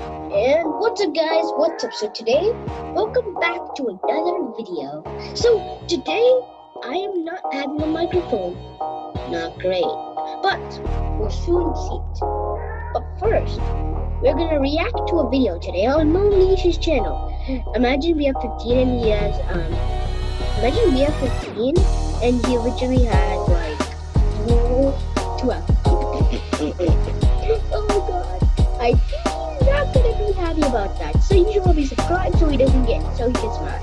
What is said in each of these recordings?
And what's up guys, what's up? So today, welcome back to another video. So today, I am not having a microphone. Not great. But, we'll soon see it. But first, we're gonna react to a video today on Monish's channel. Imagine we have 15 and he has, um, imagine we have 15 and he literally has like 12. oh god. I happy about that. So you should probably subscribe so he doesn't get so he gets mad.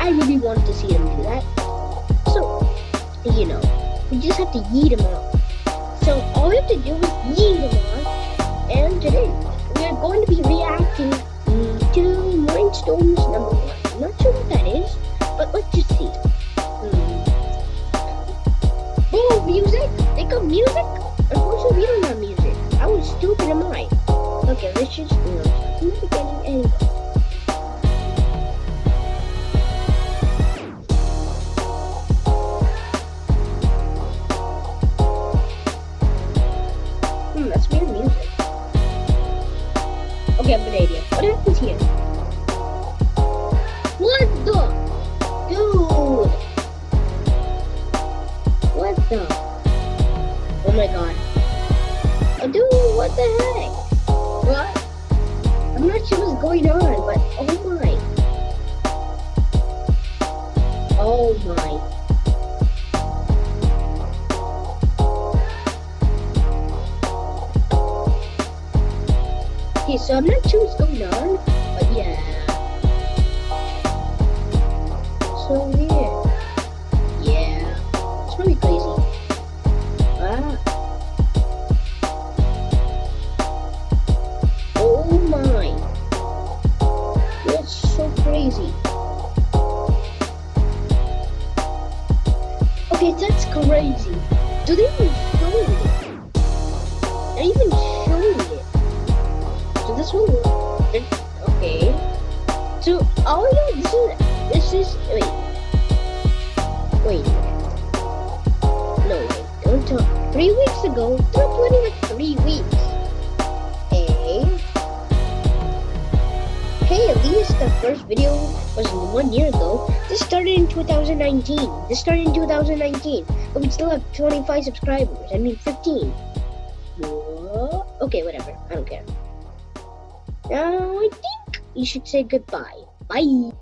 I really want to see him do that. So, you know, we just have to yeet him out. So all we have to do is yeet him out. And today we're going to be reacting to Mindstorms number one. I'm not sure what that is, but let's just see. Hmm. Oh, music! They got music? Unfortunately, we don't have music. I was stupid am I? Okay, let's just, start from the beginning and go. Hmm, that's weird music. Okay, I have an idea. What happens here? What the? Dude! What the? Oh my god. Oh, dude, what the heck? Going on, but oh my. Oh my. Okay, so I'm not sure what's going on, but yeah. So weird. Yeah. It's really crazy. Crazy. Okay, that's crazy. Do they even show it? They're even showing it. So this one, okay. So you know, this is this is wait, wait. No wait, don't talk. Three weeks ago, hey, the first video was one year ago. This started in 2019. This started in 2019, but we still have 25 subscribers. I mean 15. Whoa. Okay, whatever. I don't care. Now I think you should say goodbye. Bye.